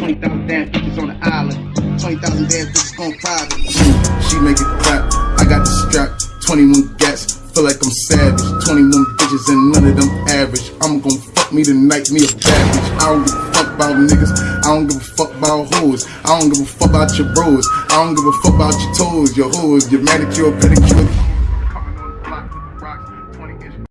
20,000 damn bitches on the island. 20,000 damn bitches gon' private. She make it clap. I got the strap. 21 gats. Feel like I'm savage. 21 bitches and none of them average. I'm gon' fuck me tonight, me a bad bitch. I don't give a fuck about niggas. I don't give a fuck about hoes. I don't give a fuck about your bros. I don't give a fuck about your toes, your hoes, your manicure, pedicure.